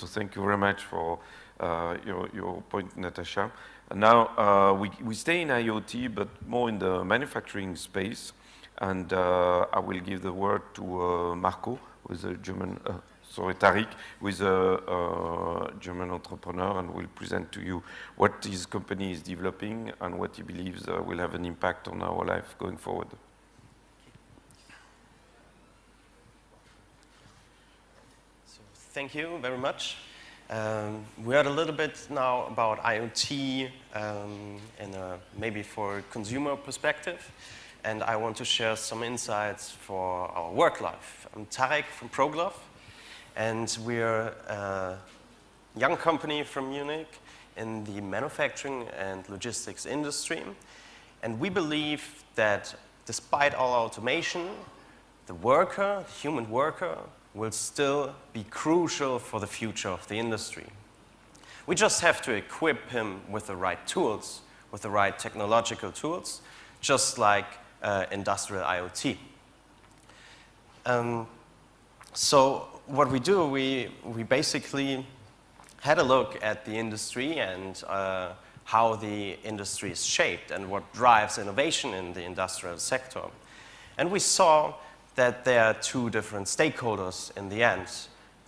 So thank you very much for uh, your, your point, Natasha. And now uh, we, we stay in IoT, but more in the manufacturing space. And uh, I will give the word to uh, Marco, who is a German, sorry, Tarek, who is a German entrepreneur and will present to you what his company is developing and what he believes will have an impact on our life going forward. Thank you very much. Um, we heard a little bit now about IoT um, in a, maybe for a consumer perspective and I want to share some insights for our work life. I'm Tarek from ProGlove, and we're a young company from Munich in the manufacturing and logistics industry. And we believe that despite all automation, the worker, the human worker, will still be crucial for the future of the industry. We just have to equip him with the right tools, with the right technological tools, just like uh, industrial IoT. Um, so what we do, we, we basically had a look at the industry and uh, how the industry is shaped and what drives innovation in the industrial sector. And we saw that there are two different stakeholders in the end.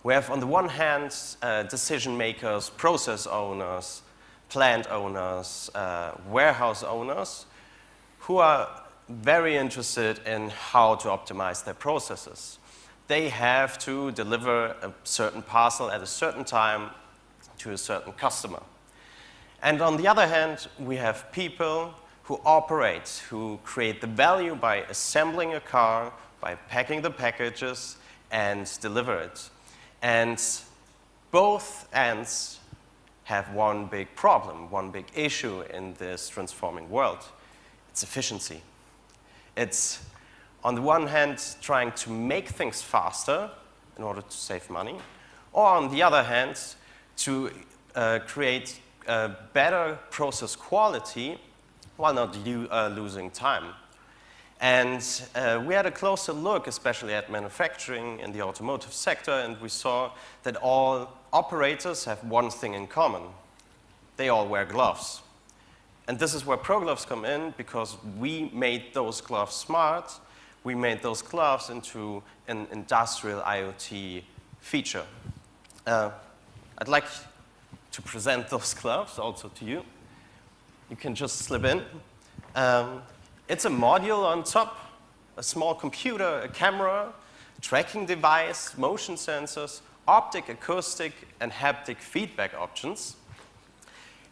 We have on the one hand uh, decision makers, process owners, plant owners, uh, warehouse owners who are very interested in how to optimize their processes. They have to deliver a certain parcel at a certain time to a certain customer. And on the other hand, we have people who operate, who create the value by assembling a car, by packing the packages and deliver it. And both ends have one big problem, one big issue in this transforming world. It's efficiency. It's, on the one hand, trying to make things faster in order to save money, or on the other hand, to uh, create better process quality while not uh, losing time. And uh, we had a closer look, especially at manufacturing in the automotive sector, and we saw that all operators have one thing in common. They all wear gloves. And this is where ProGloves come in because we made those gloves smart. We made those gloves into an industrial IoT feature. Uh, I'd like to present those gloves also to you. You can just slip in. Um, it's a module on top, a small computer, a camera, tracking device, motion sensors, optic, acoustic, and haptic feedback options.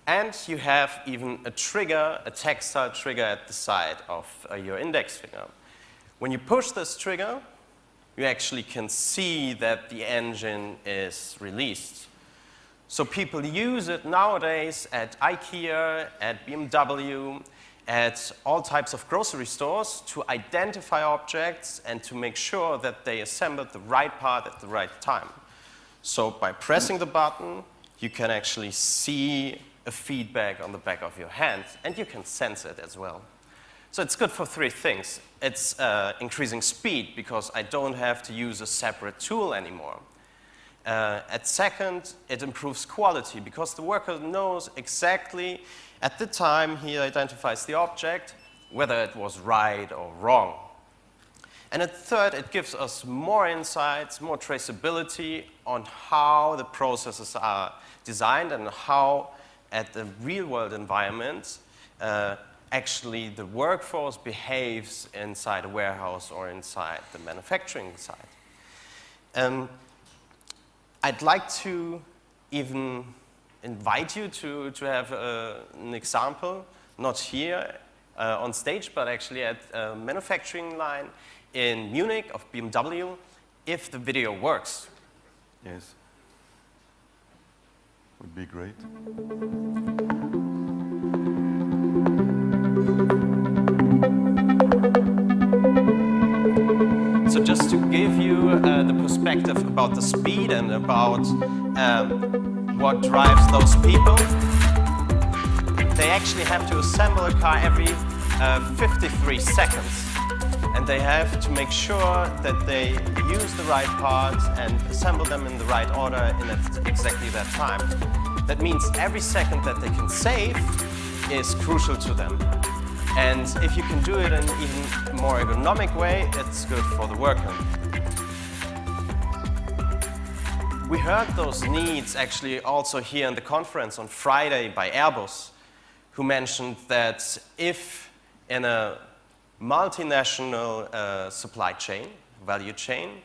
And you have even a trigger, a textile trigger at the side of uh, your index finger. When you push this trigger, you actually can see that the engine is released. So people use it nowadays at IKEA, at BMW, at all types of grocery stores to identify objects and to make sure that they assemble the right part at the right time. So by pressing the button, you can actually see a feedback on the back of your hand, and you can sense it as well. So it's good for three things. It's uh, increasing speed because I don't have to use a separate tool anymore. Uh, at second, it improves quality because the worker knows exactly at the time he identifies the object whether it was right or wrong. And at third, it gives us more insights, more traceability on how the processes are designed and how at the real world environment, uh, actually the workforce behaves inside a warehouse or inside the manufacturing site. Um, I'd like to even invite you to, to have uh, an example, not here uh, on stage, but actually at a manufacturing line in Munich of BMW, if the video works. Yes would be great. Perspective about the speed and about um, what drives those people, they actually have to assemble a car every uh, 53 seconds. and they have to make sure that they use the right parts and assemble them in the right order in exactly that time. That means every second that they can save is crucial to them. And if you can do it in an even more ergonomic way, it's good for the worker. We heard those needs actually also here in the conference on Friday by Airbus, who mentioned that if in a multinational uh, supply chain, value chain,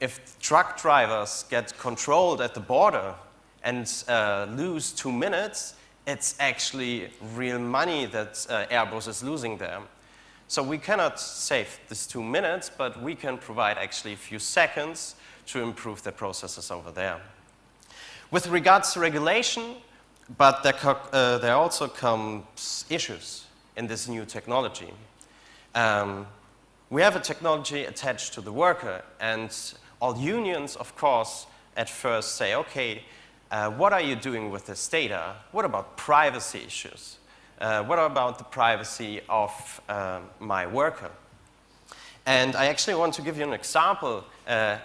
if truck drivers get controlled at the border and uh, lose two minutes, it's actually real money that uh, Airbus is losing there. So we cannot save this two minutes, but we can provide actually a few seconds to improve their processes over there. With regards to regulation, but there, uh, there also comes issues in this new technology. Um, we have a technology attached to the worker, and all unions, of course, at first say, okay, uh, what are you doing with this data? What about privacy issues? Uh, what about the privacy of uh, my worker? And I actually want to give you an example uh,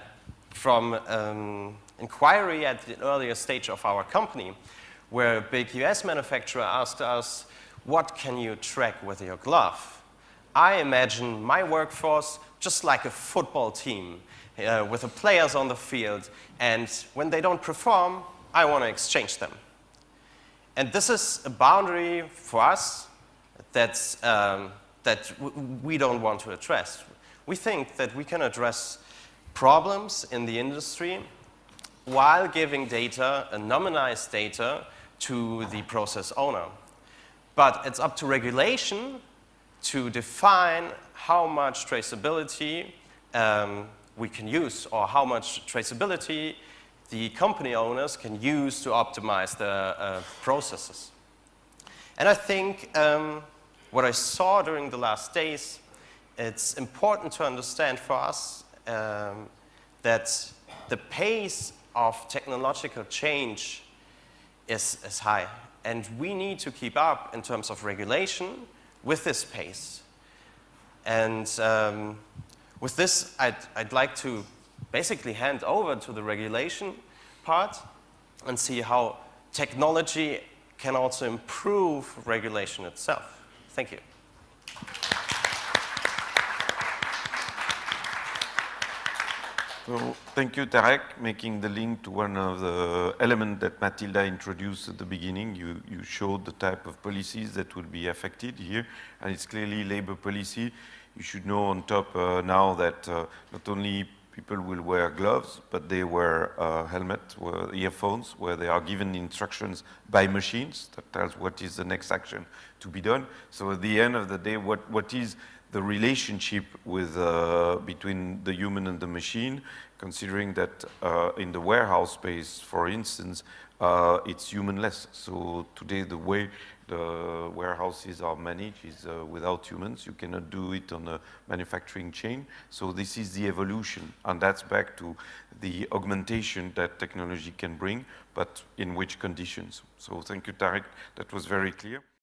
from um, inquiry at the earlier stage of our company, where a big US manufacturer asked us, what can you track with your glove? I imagine my workforce just like a football team uh, with the players on the field, and when they don't perform, I want to exchange them. And this is a boundary for us that's, um, that we don't want to address. We think that we can address problems in the industry while giving data, anonymized data, to the process owner. But it's up to regulation to define how much traceability um, we can use or how much traceability the company owners can use to optimize the uh, processes. And I think um, what I saw during the last days, it's important to understand for us um, that the pace of technological change is, is high. And we need to keep up in terms of regulation with this pace. And um, with this, I'd, I'd like to basically hand over to the regulation part and see how technology can also improve regulation itself. Thank you. So thank you, Tarek, making the link to one of the elements that Matilda introduced at the beginning. You, you showed the type of policies that will be affected here, and it's clearly labor policy. You should know on top uh, now that uh, not only people will wear gloves, but they wear uh, helmet, wear earphones, where they are given instructions by machines that tells what is the next action to be done. So at the end of the day, what, what is the relationship with, uh, between the human and the machine, considering that uh, in the warehouse space, for instance, uh, it's humanless. So today the way the warehouses are managed is uh, without humans. You cannot do it on a manufacturing chain. So this is the evolution, and that's back to the augmentation that technology can bring, but in which conditions. So thank you, Tarek. That was very clear.